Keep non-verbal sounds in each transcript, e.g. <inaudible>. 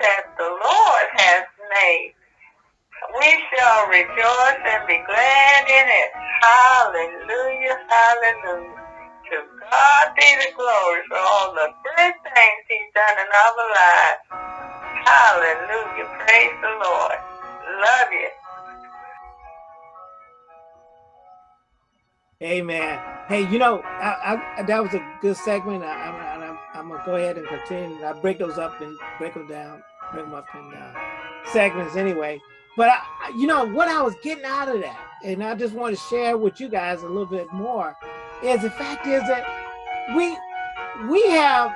that the Lord has made. We shall rejoice and be glad in it. Hallelujah, hallelujah. To God be the glory for all the good things he's done in our lives. Hallelujah, praise the Lord. Love you. Amen. Hey, you know, I, I, that was a good segment. I, I'm go ahead and continue. I break those up and break them down, break them up in uh, segments anyway. But I, you know what I was getting out of that, and I just want to share with you guys a little bit more, is the fact is that we we have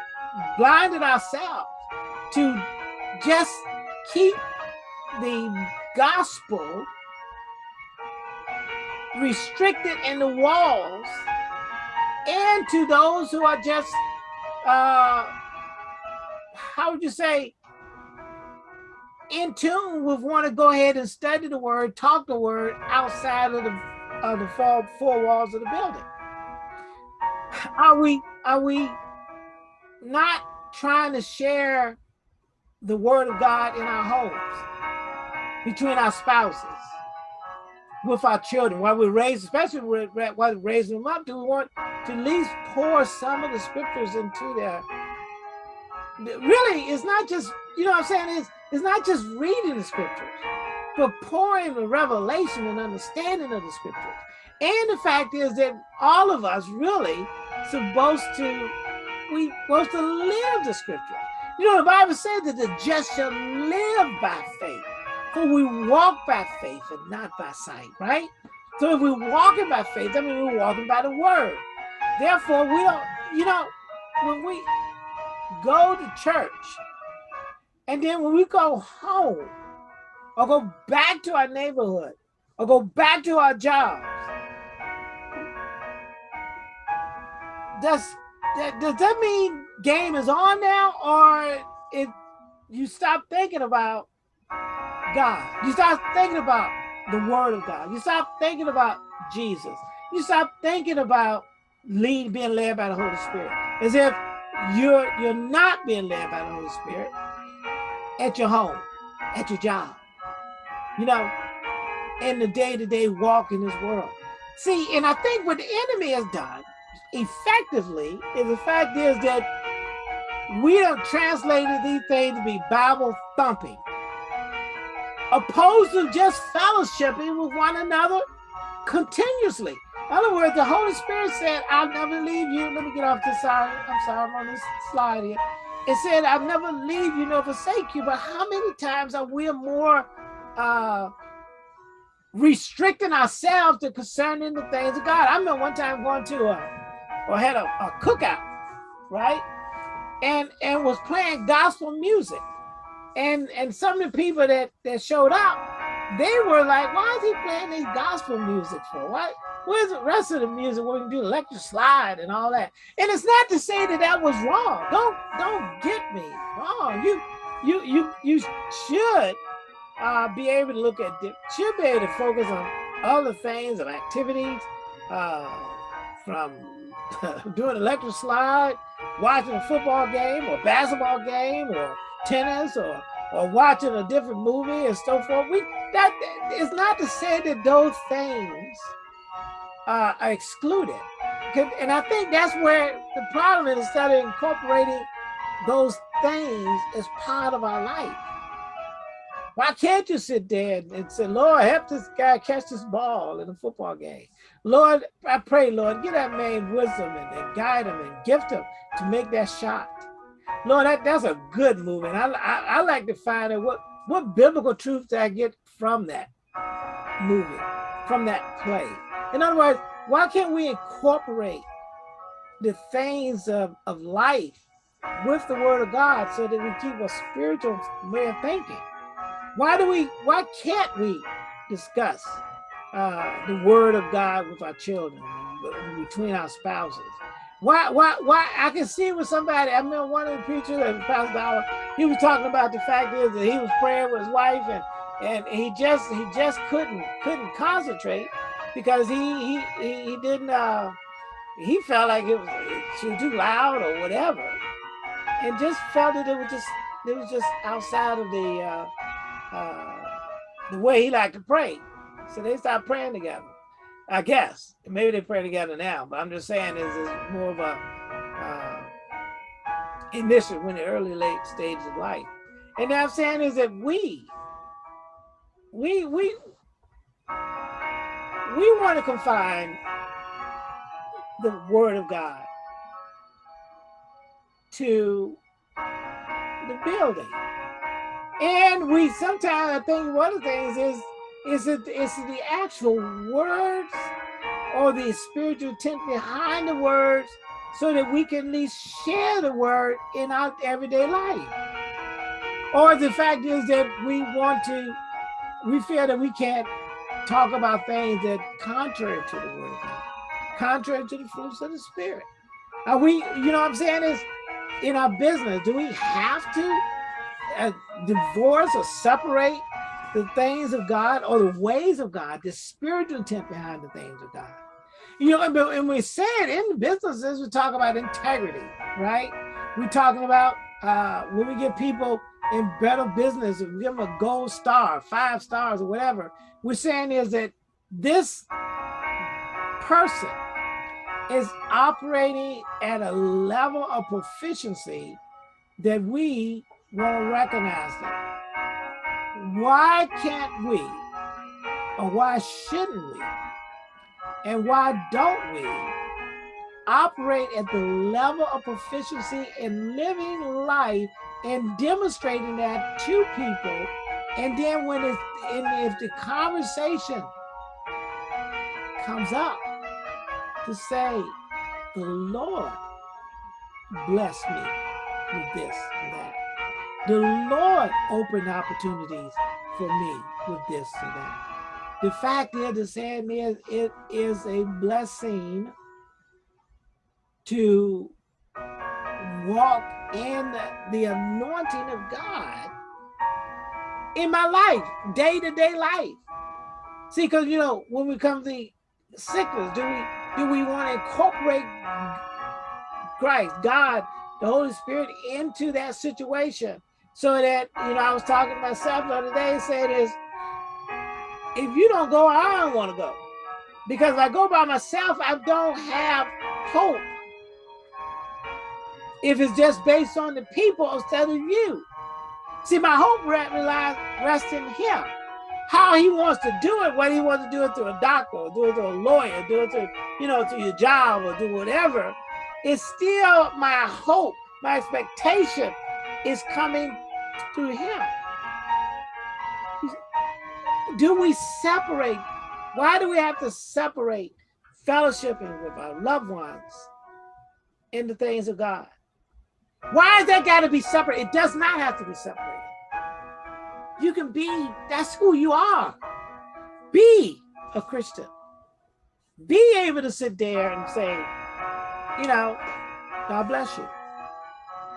blinded ourselves to just keep the gospel restricted in the walls and to those who are just uh how would you say in tune with want to go ahead and study the word talk the word outside of the of the four, four walls of the building? Are we are we not trying to share the word of god in our homes between our spouses with our children. While we raise, especially while raising them up, do we want to at least pour some of the scriptures into their really it's not just you know what I'm saying? It's it's not just reading the scriptures but pouring the revelation and understanding of the scriptures. And the fact is that all of us really supposed to we supposed to live the scriptures. You know the Bible says that the just shall live by faith for we walk by faith and not by sight, right? So if we're walking by faith, that means we're walking by the word. Therefore, we don't, you know, when we go to church, and then when we go home, or go back to our neighborhood, or go back to our jobs, does that, does that mean game is on now, or it you stop thinking about God. You start thinking about the word of God. You stop thinking about Jesus. You stop thinking about lead being led by the Holy Spirit. As if you're you're not being led by the Holy Spirit at your home, at your job, you know, in the day-to-day -day walk in this world. See, and I think what the enemy has done effectively is the fact is that we have translated these things to be Bible thumping opposed to just fellowshipping with one another continuously. In other words, the Holy Spirit said, I'll never leave you. Let me get off this side. I'm sorry, I'm on this slide here. It said, I'll never leave you nor forsake you. But how many times are we more uh, restricting ourselves to concerning the things of God? I remember one time going to a, or had a, a cookout, right? And, and was playing gospel music and and some of the people that that showed up they were like why is he playing these gospel music for? What where's the rest of the music where we can do electric slide and all that? And it's not to say that that was wrong. Don't don't get me wrong. You you you you should uh, be able to look at should be able to focus on other things and activities uh, from <laughs> doing electric slide watching a football game or basketball game or tennis or or watching a different movie and so forth. We that is not to say that those things uh, are excluded. And I think that's where the problem is instead of incorporating those things as part of our life. Why can't you sit there and say, Lord, help this guy catch this ball in a football game? Lord, I pray, Lord, give that man wisdom and, and guide him and gift him to make that shot. Lord, that, that's a good movement. I, I, I like to find out what, what biblical truth did I get from that movie, from that play. In other words, why can't we incorporate the things of, of life with the word of God so that we keep a spiritual way of thinking? Why do we, why can't we discuss uh, the word of God with our children, between our spouses? Why, why, why? I can see with somebody. I remember one of the preachers, Pastor Dollar, he was talking about the fact is that he was praying with his wife, and and he just he just couldn't couldn't concentrate because he he he, he didn't. Uh, he felt like it was she was too loud or whatever, and just felt that it was just it was just outside of the uh, uh, the way he liked to pray. So they stopped praying together. I guess maybe they pray together now, but I'm just saying is is more of a uh, initial when the early late stages of life. And I'm saying is that we we we we want to confine the word of God to the building. And we sometimes I think one of the things is is it is it the actual words or the spiritual intent behind the words so that we can at least share the word in our everyday life. Or the fact is that we want to, we feel that we can't talk about things that contrary to the word contrary to the fruits of the spirit. Are we, you know what I'm saying is in our business, do we have to uh, divorce or separate the things of God or the ways of God, the spiritual intent behind the things of God? You know, and, we said in businesses, we talk about integrity, right? We're talking about uh, when we get people in better business, we give them a gold star, five stars or whatever, we're saying is that this person is operating at a level of proficiency that we want to recognize them. Why can't we, or why shouldn't we, and why don't we operate at the level of proficiency in living life and demonstrating that to people? And then when it's, if the conversation comes up to say, the Lord bless me with this and that. The Lord opened opportunities for me with this that. The fact is, the sad is, it is a blessing to walk in the anointing of God in my life, day to day life. See, because you know, when we come to sickness, do we do we want to incorporate Christ, God, the Holy Spirit into that situation? So that, you know, I was talking to myself the other day and said is if you don't go, I don't want to go. Because if I go by myself, I don't have hope. If it's just based on the people instead of you. See, my hope relies rests in him. How he wants to do it, whether he wants to do it through a doctor, or do it through a lawyer, do it through, you know, through your job or do whatever, it's still my hope, my expectation is coming through him do we separate? Why do we have to separate fellowshipping with our loved ones in the things of God? Why is that got to be separate? It does not have to be separated. You can be, that's who you are. Be a Christian. Be able to sit there and say, you know, God bless you.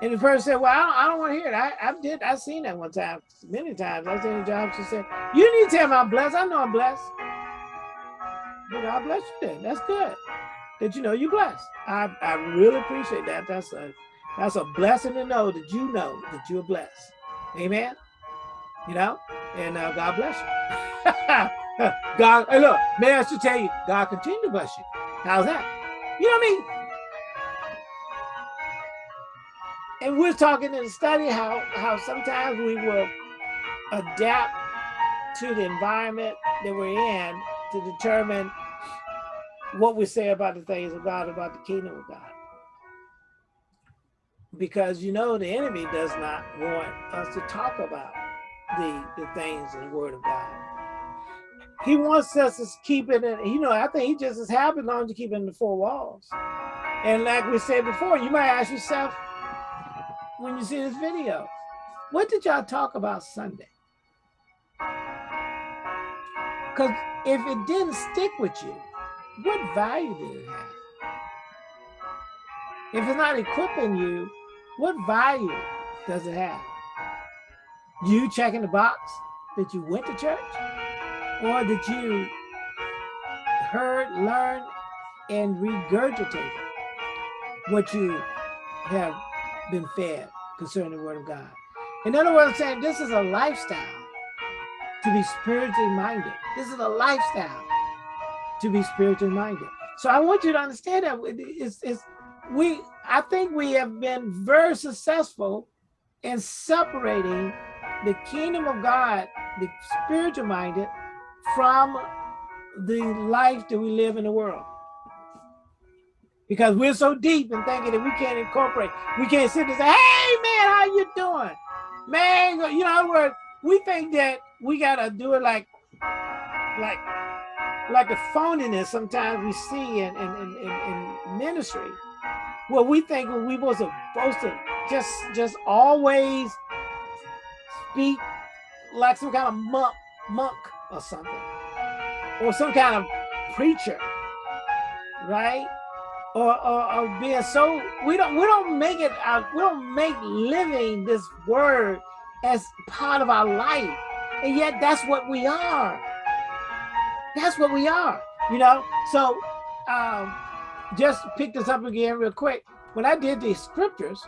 And the person said, well, I don't, I don't want to hear it. I, I did, I seen that one time, many times. I seen a job, she said, you need to tell me I'm blessed. I know I'm blessed. But God bless you then. That's good. That you know you're blessed. I, I really appreciate that. That's a that's a blessing to know that you know that you're blessed. Amen. You know, and uh, God bless you. <laughs> God, hey, look, may I should tell you, God continue to bless you. How's that? You know what I mean? And we're talking in the study how how sometimes we will adapt to the environment that we're in to determine what we say about the things of God, about the kingdom of God. Because you know the enemy does not want us to talk about the, the things in the word of God. He wants us to keep it in, you know, I think he just is happy long as you keep it in the four walls. And like we said before, you might ask yourself, when you see this video. What did y'all talk about Sunday? Because if it didn't stick with you, what value did it have? If it's not equipping you, what value does it have? You checking the box that you went to church? Or that you heard, learned, and regurgitated what you have been fed concerning the word of God. In other words, I'm saying this is a lifestyle to be spiritually minded. This is a lifestyle to be spiritually minded. So I want you to understand that it's, it's we I think we have been very successful in separating the kingdom of God, the spiritual minded, from the life that we live in the world. Because we're so deep in thinking that we can't incorporate, we can't sit and say, hey man, how you doing? Man, you know, in other words, we think that we gotta do it like like like the phoniness sometimes we see in in, in, in, in ministry. Well, we think we was supposed to just just always speak like some kind of monk monk or something, or some kind of preacher, right? Or, or, or being so we don't we don't make it out we don't make living this word as part of our life. And yet that's what we are. That's what we are you know? So um just pick this up again real quick. When i did these scriptures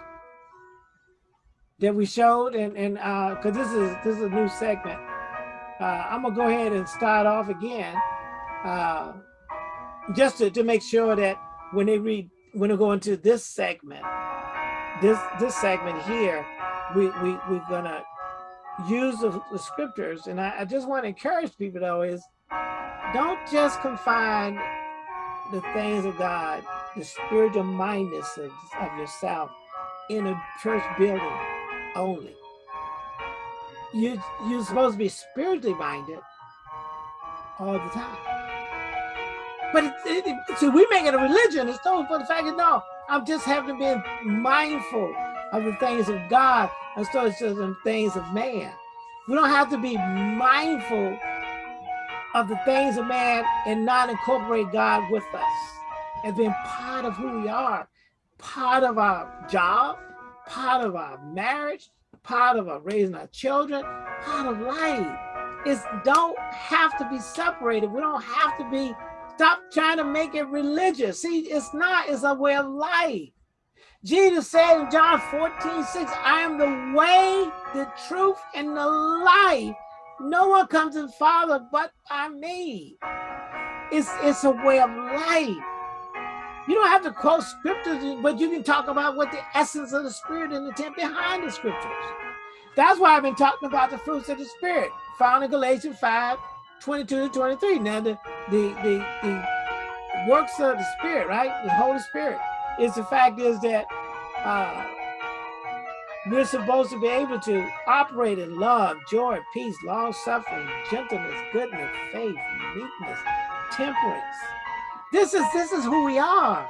that we showed and and uh because this is this is a new segment uh i'm gonna go ahead and start off again uh just to, to make sure that when they read, when they go into this segment, this this segment here, we we we're gonna use the, the scriptures, and I, I just want to encourage people though is don't just confine the things of God, the spiritual mindedness of, of yourself in a church building only. You you're supposed to be spiritually minded all the time. But it, it, it, see, we make it a religion. It's told for the fact that no, I'm just having to be mindful of the things of God instead of the things of man. We don't have to be mindful of the things of man and not incorporate God with us as being part of who we are, part of our job, part of our marriage, part of our raising our children, part of life. It's don't have to be separated. We don't have to be Stop trying to make it religious. See, it's not, it's a way of life. Jesus said in John 14, 6, I am the way, the truth, and the life. No one comes to the Father but by me. It's, it's a way of life. You don't have to quote scriptures, but you can talk about what the essence of the spirit and the intent behind the scriptures. That's why I've been talking about the fruits of the spirit, found in Galatians 5, 22 to 23. Now, the, the, the, the works of the Spirit, right? The Holy Spirit is the fact is that uh, we're supposed to be able to operate in love, joy, peace, long suffering, gentleness, goodness, faith, meekness, temperance. This is this is who we are.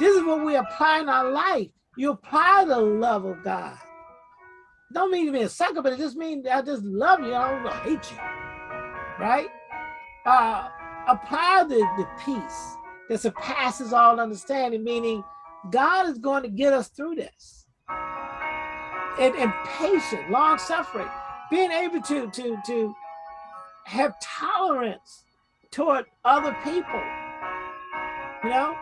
This is what we apply in our life. You apply the love of God. Don't mean to be a sucker, but it just means I just love you. I don't hate you right? Uh, apply the, the peace that surpasses all understanding, meaning God is going to get us through this. And, and patient, long suffering, being able to, to, to have tolerance toward other people. You know,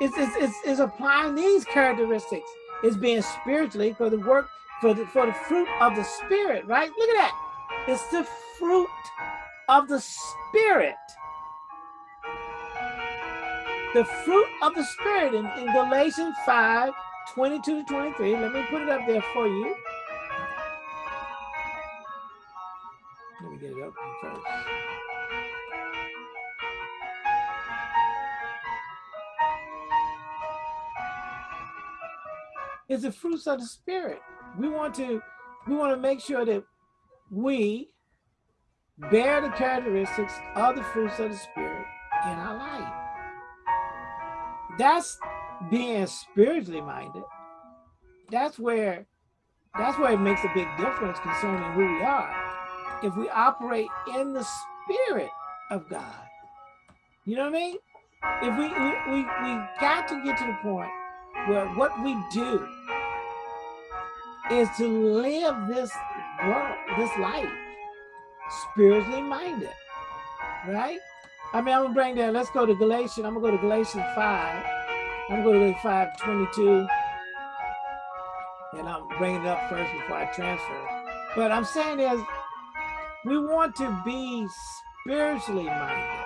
it's, it's, it's, it's applying these characteristics. It's being spiritually for the work, for the, for the fruit of the spirit, right? Look at that. It's the fruit of the Spirit. The fruit of the Spirit in, in Galatians 5, 22 to 23. Let me put it up there for you. Let me get it up first. It's the fruits of the spirit. We want to we want to make sure that we bear the characteristics of the fruits of the spirit in our life. That's being spiritually minded. That's where that's where it makes a big difference concerning who we are. If we operate in the spirit of God. You know what I mean? If we we, we, we got to get to the point where what we do is to live this world, this life spiritually minded, right? I mean, I'm gonna bring that. Let's go to Galatians. I'm gonna go to Galatians 5. I'm gonna go to 5 22. And I'm bringing it up first before I transfer. But I'm saying is we want to be spiritually minded.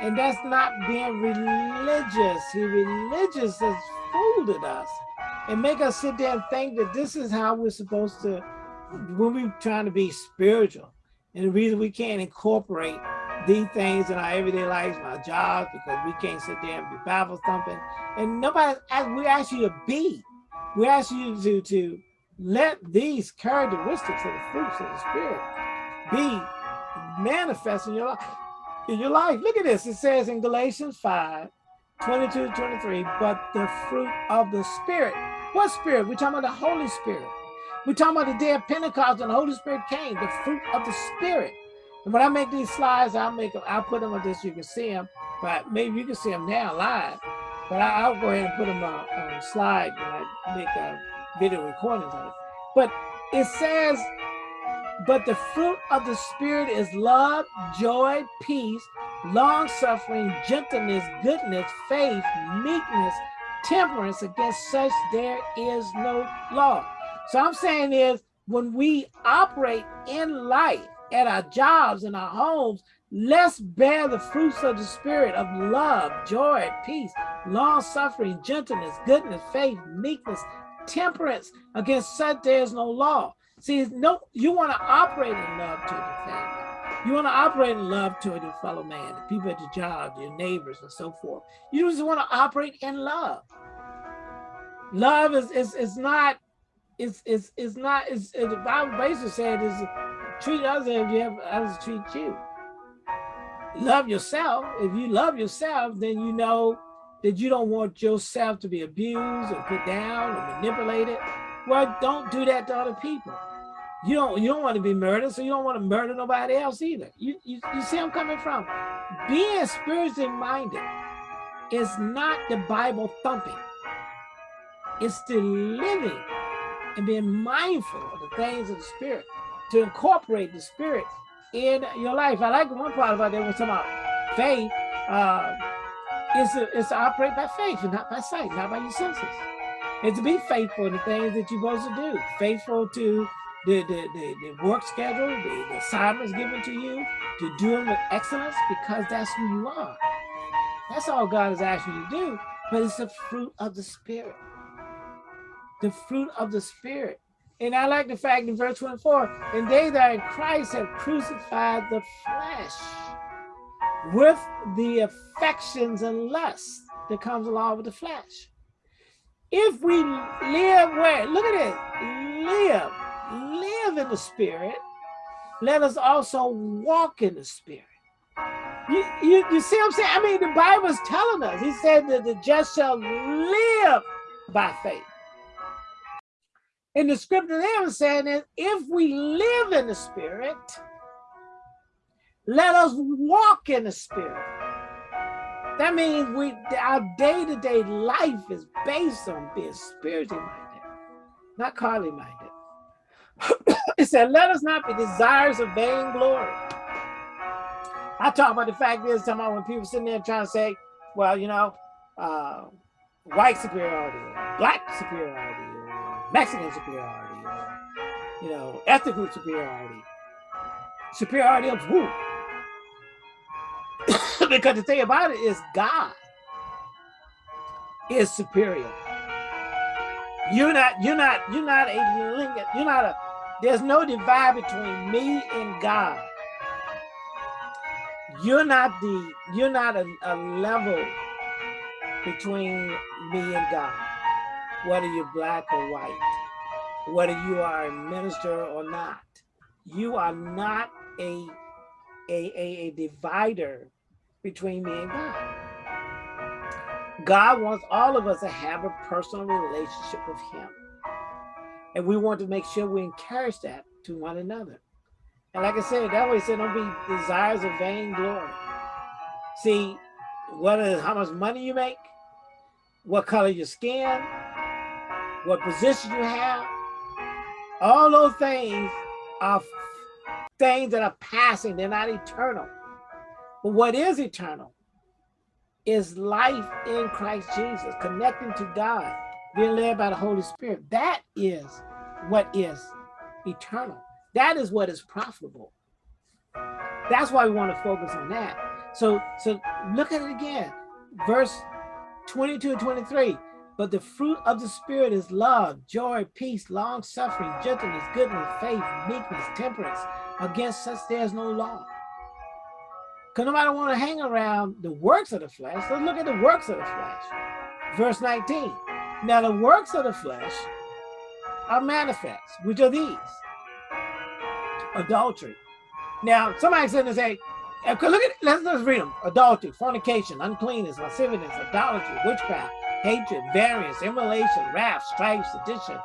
And that's not being religious. See, religious has fooled us and make us sit there and think that this is how we're supposed to, when we're trying to be spiritual. And the reason we can't incorporate these things in our everyday lives, in our jobs, because we can't sit there and be Bible thumping. And nobody, we ask you to be. We ask you to, to let these characteristics of the fruits of the Spirit be manifest in your life. In your life. Look at this. It says in Galatians 5, 22 23, but the fruit of the Spirit. What Spirit? We're talking about the Holy Spirit. We're talking about the day of Pentecost and the Holy Spirit came, the fruit of the Spirit. And when I make these slides, I'll make them, I'll put them on this, you can see them, but maybe you can see them now live. But I, will go ahead and put them on, on a slide when I make a video recordings of it. But it says, but the fruit of the Spirit is love, joy, peace, long suffering, gentleness, goodness, faith, meekness, temperance. Against such there is no law. So I'm saying is when we operate in life, at our jobs, in our homes, let's bear the fruits of the spirit of love, joy, peace, long suffering, gentleness, goodness, faith, meekness, temperance. Against such there is no law. See, no, you want to operate in love to your family. You want to operate in love toward your fellow man, the people at your job, your neighbors, and so forth. You just want to operate in love. Love is is, is not it's it's it's not it's, it, the Bible basically said is treat others as you have others treat you. Love yourself. If you love yourself, then you know that you don't want yourself to be abused or put down or manipulated. Well, don't do that to other people. You don't you don't want to be murdered, so you don't want to murder nobody else either. You you, you see I'm coming from. Being spiritually minded is not the Bible thumping. It's the living and being mindful of the things of the spirit to incorporate the spirit in your life. I like one part about that was about faith. Uh, it's, it's to operate by faith and not by sight, not by your senses. And to be faithful in the things that you're supposed to do. Faithful to the, the, the, the work schedule, the, the assignments given to you, to do them with excellence because that's who you are. That's all God is asking you to do, but it's the fruit of the Spirit. The fruit of the Spirit. And I like the fact in verse 24, and they that are in Christ have crucified the flesh with the affections and lust that comes along with the flesh. If we live where, look at it, live, live in the spirit, let us also walk in the spirit. You, you, you see what I'm saying? I mean, the Bible's telling us, he said that the just shall live by faith. And the scripture there is saying that if we live in the spirit, let us walk in the spirit. That means we our day-to-day -day life is based on being spiritually minded, not carnally minded. <coughs> it said, let us not be desires of vain glory. I talk about the fact is, talking about when people sitting there trying to say, well, you know, uh, white superiority, black superiority, Mexican superiority, or, you know, ethnic group superiority. Superiority of who? <coughs> because the thing about it is God is superior. You're not, you're not, you're not a link, you're not a, there's no divide between me and God. You're not the, you're not a, a level between me and God whether you're black or white, whether you are a minister or not. You are not a, a, a, a divider between me and God. God wants all of us to have a personal relationship with him. And we want to make sure we encourage that to one another. And like I said, that way said, don't be desires of vain glory. See, whether how much money you make, what color your skin, what position you have. All those things are things that are passing, they're not eternal. But what is eternal is life in Christ Jesus, connecting to God, being led by the Holy Spirit. That is what is eternal. That is what is profitable. That's why we want to focus on that. So, so look at it again. Verse 22 and 23. But the fruit of the spirit is love, joy, peace, long suffering, gentleness, goodness, faith, meekness, temperance. Against such there's no law. Because nobody want to hang around the works of the flesh. Let's look at the works of the flesh. Verse 19. Now the works of the flesh are manifest, which are these. Adultery. Now, somebody said to say, look at let's, let's read them. Adultery, fornication, uncleanness, lasciviousness, idolatry, witchcraft, hatred, variance, emulation, wrath, strife, sedition,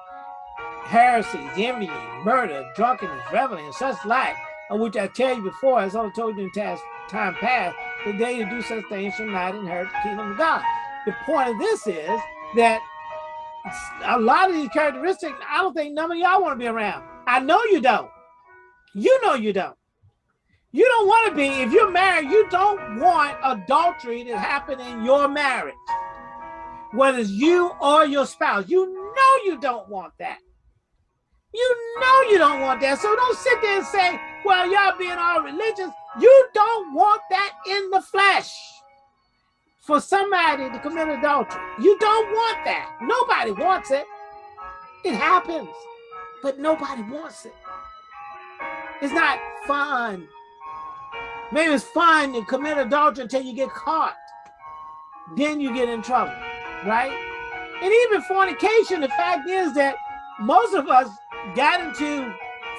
heresies, envy, murder, drunkenness, reveling, and such like, of which I tell you before, as I told you in time past, the day you do such things shall not inherit the kingdom of God. The point of this is that a lot of these characteristics, I don't think none of y'all want to be around. I know you don't. You know you don't. You don't want to be, if you're married, you don't want adultery to happen in your marriage. Whether it's you or your spouse, you know you don't want that. You know you don't want that. So don't sit there and say, well, y'all being all religious. You don't want that in the flesh for somebody to commit adultery. You don't want that. Nobody wants it. It happens, but nobody wants it. It's not fun. Maybe it's fun to commit adultery until you get caught. Then you get in trouble, right? And even fornication, the fact is that most of us got into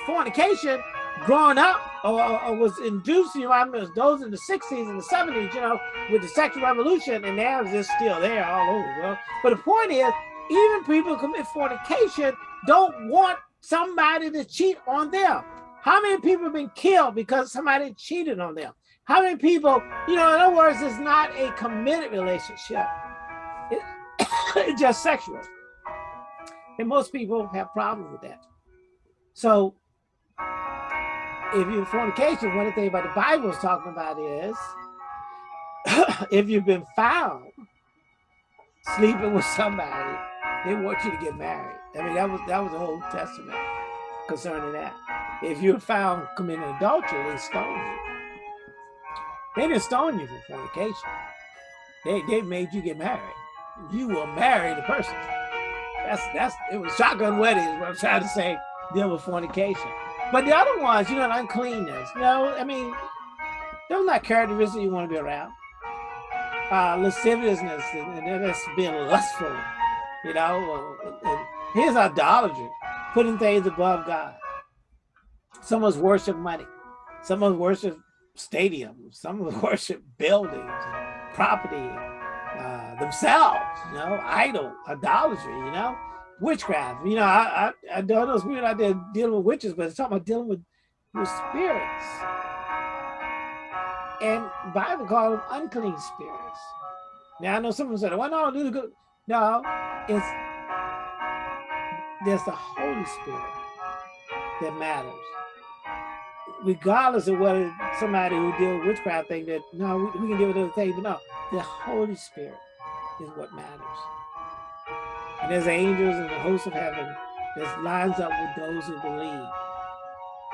fornication growing up or, or was induced, you know, I mean, those in the 60s and the 70s, you know, with the sexual revolution, and now it's just still there all over the world. But the point is, even people who commit fornication don't want somebody to cheat on them. How many people have been killed because somebody cheated on them? How many people, you know, in other words, it's not a committed relationship. Just sexual. And most people have problems with that. So if you're fornication, one of the things about the Bible is talking about is <coughs> if you've been found sleeping with somebody, they want you to get married. I mean, that was that was the Old Testament concerning that. If you're found committing adultery, they stone you. They didn't stone you for fornication. They they made you get married. You will marry the person. That's that's it was shotgun wedding is what I'm trying to say, deal with fornication. But the other ones, you know, uncleanness, you know, I mean, those are not characteristics you want to be around. Uh, lasciviousness and, and that's being lustful, you know. And here's idolatry, putting things above God. Someone's worship money. Someone's worship stadiums. Someone's <laughs> worship buildings, property, themselves, you know, idol, idolatry, you know witchcraft. You know, I I, I don't know it's weird out there dealing with witches, but it's talking about dealing with with spirits. And Bible call them unclean spirits. Now I know someone said, "Well, no, do the good." No, it's there's the Holy Spirit that matters. Regardless of whether somebody who deal with witchcraft think that no, we, we can deal with other things, but no, the Holy Spirit is what matters. And there's angels and the host of heaven that lines up with those who believe.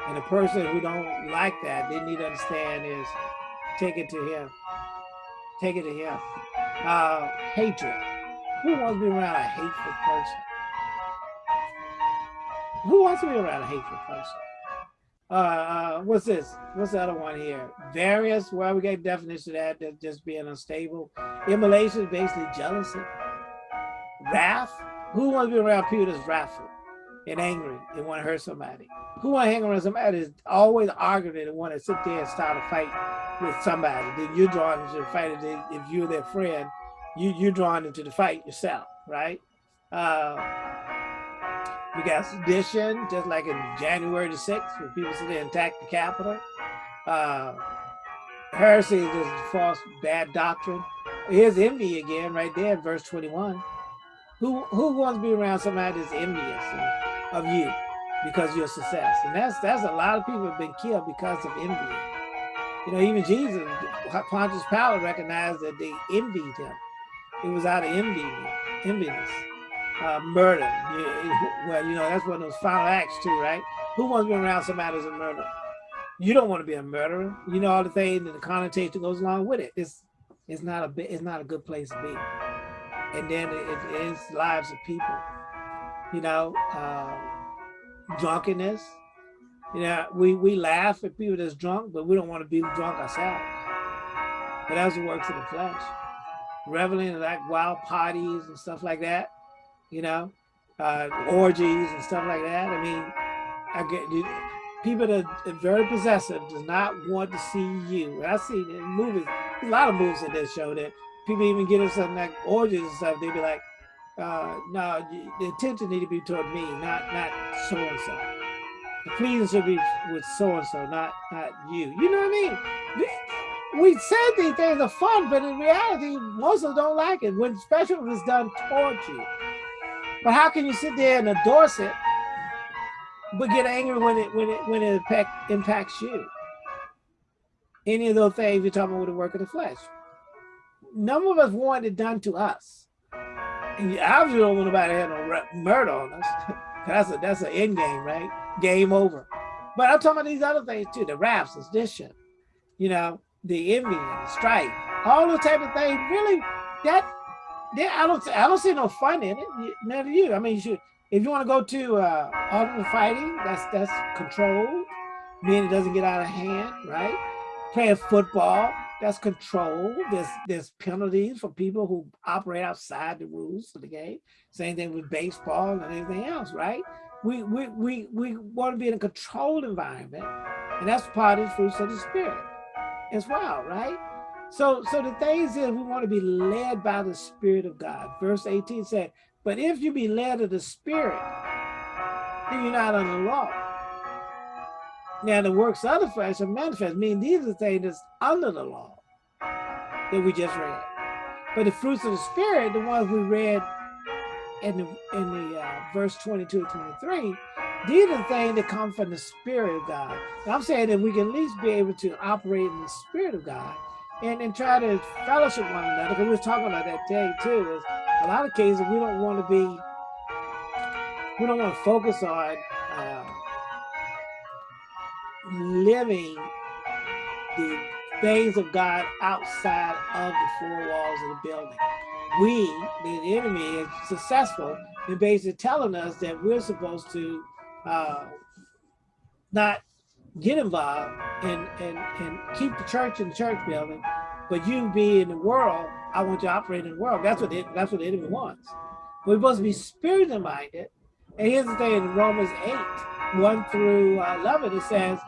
And a person who don't like that, they need to understand is take it to him. Take it to him. Uh, hatred. Who wants to be around a hateful person? Who wants to be around a hateful person? Uh, uh, what's this? What's the other one here? Various, well, we get definition of that, that just being unstable. Emulation, is basically jealousy wrath. Who wants to be around people that's wrathful and angry and want to hurt somebody? Who want to hang around somebody that's always arguing and want to sit there and start a fight with somebody? Then you're drawn into the fight. If you're their friend, you, you're drawn into the fight yourself, right? Uh, we got sedition, just like in January the 6th, when people sit there and attack the Capitol. Uh, heresy is just false, bad doctrine. Here's envy again, right there in verse 21. Who who wants to be around somebody that's envious of you because of your success? And that's that's a lot of people have been killed because of envy. You know, even Jesus, Pontius Pilate recognized that they envied him. It was out of envy, enviness. uh, murder. Well, you know, that's one of those final acts too, right? Who wants to be around somebody that's a murderer? You don't want to be a murderer. You know all the things and the connotation goes along with it. It's it's not a it's not a good place to be. And then it, lives of people. You know, uh, drunkenness. You know, we we laugh at people that's drunk, but we don't want to be drunk ourselves. But that's the works of the flesh. Reveling in like wild parties and stuff like that you know, uh, orgies and stuff like that. I mean, I get people that are very possessive does not want to see you. I see in movies, a lot of movies in this show that people even get us something like orgies and stuff. They'd be like, uh, no, the attention need to be toward me, not not so and so. The pleasing should be with so and so, not not you. You know what I mean? We said these things are fun, but in reality, most of them don't like it. When special is done toward you. But how can you sit there and endorse it, but get angry when it when it when it impact, impacts you? Any of those things you're talking about with the work of the flesh. None of us want it done to us. And you obviously don't want nobody to have no murder on us. <laughs> that's a that's an end game, right? Game over. But I'm talking about these other things too, the raps, sedition, you know, the envy and the strife, all those type of things. Really, that yeah, I don't I don't see no fun in it. Never you. I mean, you should if you want to go to uh ultimate fighting, that's that's controlled, meaning it doesn't get out of hand, right? Playing football, that's controlled. There's there's penalties for people who operate outside the rules of the game. Same thing with baseball and anything else, right? We we we we want to be in a controlled environment, and that's part of the fruits of the spirit as well, right? So, so the things is we want to be led by the Spirit of God. Verse 18 said, but if you be led of the Spirit, then you're not under law. Now the works of the flesh are manifest, meaning these are things that's under the law that we just read. But the fruits of the Spirit, the ones we read in the, in the uh, verse 22 23, these are the things that come from the Spirit of God. Now I'm saying that we can at least be able to operate in the Spirit of God and, and try to fellowship one another. Because we were talking about that day too. Is a lot of cases we don't want to be, we don't want to focus on living the things of God outside of the four walls of the building. We, the enemy, is successful in basically telling us that we're supposed to uh, not get involved and, and, and keep the church in the church building, but you be in the world, I want you to operate in the world. That's what it, that's what the enemy wants. We're supposed to be spiritually minded. And here's the thing in Romans 8, 1 through uh, 11, it says,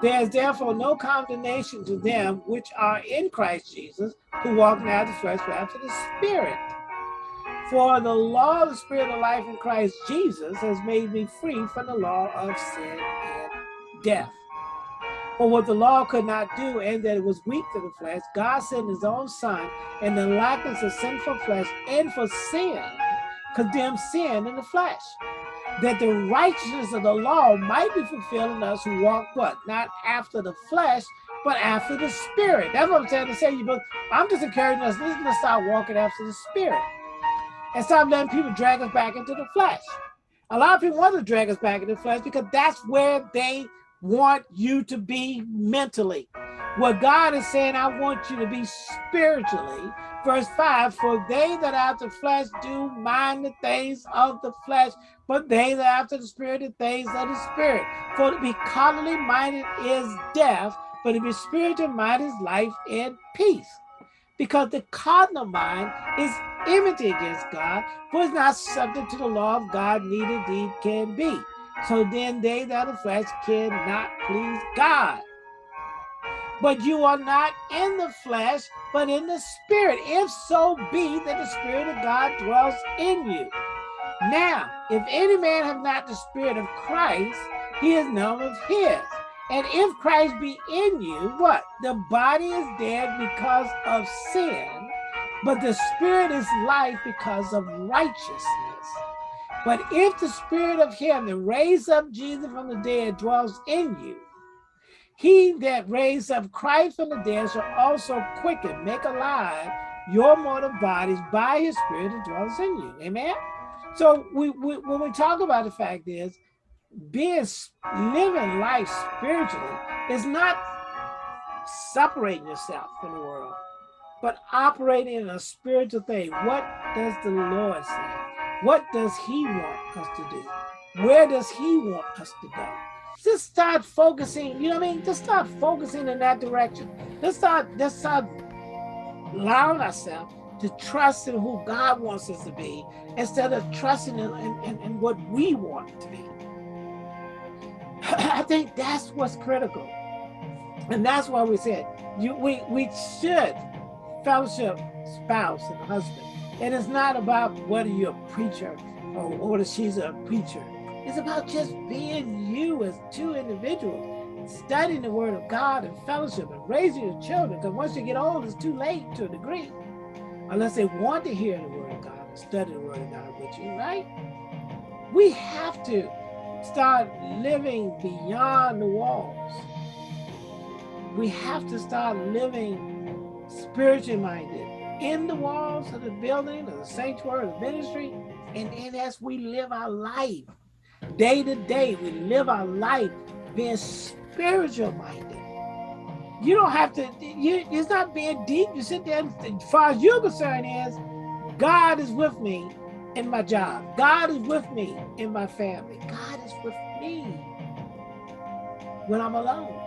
There's therefore no condemnation to them which are in Christ Jesus, who walk now the flesh, but after the Spirit. For the law of the Spirit of life in Christ Jesus has made me free from the law of sin and death. For what the law could not do, and that it was weak to the flesh, God sent his own son in the likeness of sinful flesh, and for sin, condemned sin in the flesh, that the righteousness of the law might be fulfilled in us who walk what? Not after the flesh, but after the spirit. That's what I'm saying to say you, but I'm just encouraging us, let's start walking after the spirit. And stop letting people drag us back into the flesh. A lot of people want to drag us back into the flesh because that's where they want you to be mentally. What God is saying, I want you to be spiritually. Verse 5, for they that after flesh do mind the things of the flesh, but they that after the spirit the things of the spirit. For to be carnally minded is death, but to be spiritual minded is life and peace. Because the carnal mind is enmity against God, for it's not subject to the law of God, neither deed can be. So then they that are the flesh cannot please God. But you are not in the flesh, but in the spirit, if so be that the spirit of God dwells in you. Now, if any man have not the spirit of Christ, he is none of his. And if Christ be in you, what? The body is dead because of sin, but the spirit is life because of righteousness. But if the spirit of him that raised up Jesus from the dead dwells in you, he that raised up Christ from the dead shall also quicken, make alive your mortal bodies by his spirit that dwells in you. Amen? So we, we when we talk about the fact is being living life spiritually is not separating yourself from the world, but operating in a spiritual thing. What does the Lord say? What does he want us to do? Where does he want us to go? Just start focusing, you know what I mean? Just start focusing in that direction. Let's start, let's start allowing ourselves to trust in who God wants us to be instead of trusting in, in, in, what we want to be. <clears throat> I think that's what's critical. And that's why we said you, we, we should fellowship spouse and husband. And it's not about whether you're a preacher or whether she's a preacher. It's about just being you as two individuals, studying the word of God and fellowship and raising your children. Because once you get old, it's too late to a degree. Unless they want to hear the word of God and study the word of God with you, right? We have to start living beyond the walls. We have to start living spiritually minded in the walls of the building, of the sanctuary, of the ministry, and, and as we live our life, day to day, we live our life being spiritual minded. You don't have to, you, it's not being deep. You sit there, as far as you're concerned is, God is with me in my job. God is with me in my family. God is with me when I'm alone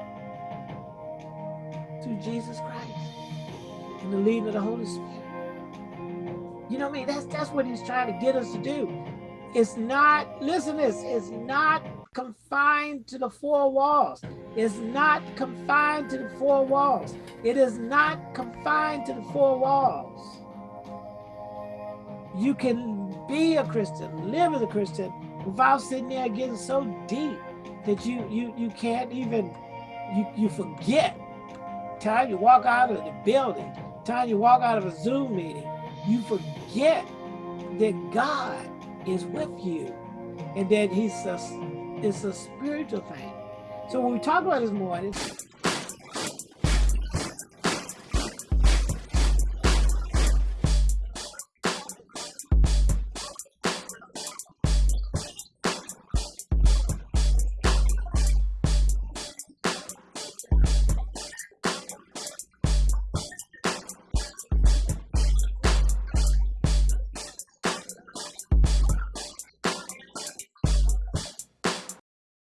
through Jesus Christ and the leading of the Holy Spirit. You know what I mean? That's that's what he's trying to get us to do. It's not, listen this, it's not confined to the four walls. It's not confined to the four walls. It is not confined to the four walls. You can be a Christian, live as a Christian, without sitting there getting so deep that you you you can't even you you forget. Time you walk out of the building, time you walk out of a Zoom meeting, you forget that God is with you and that he's a, it's a spiritual thing. So when we talk about this morning,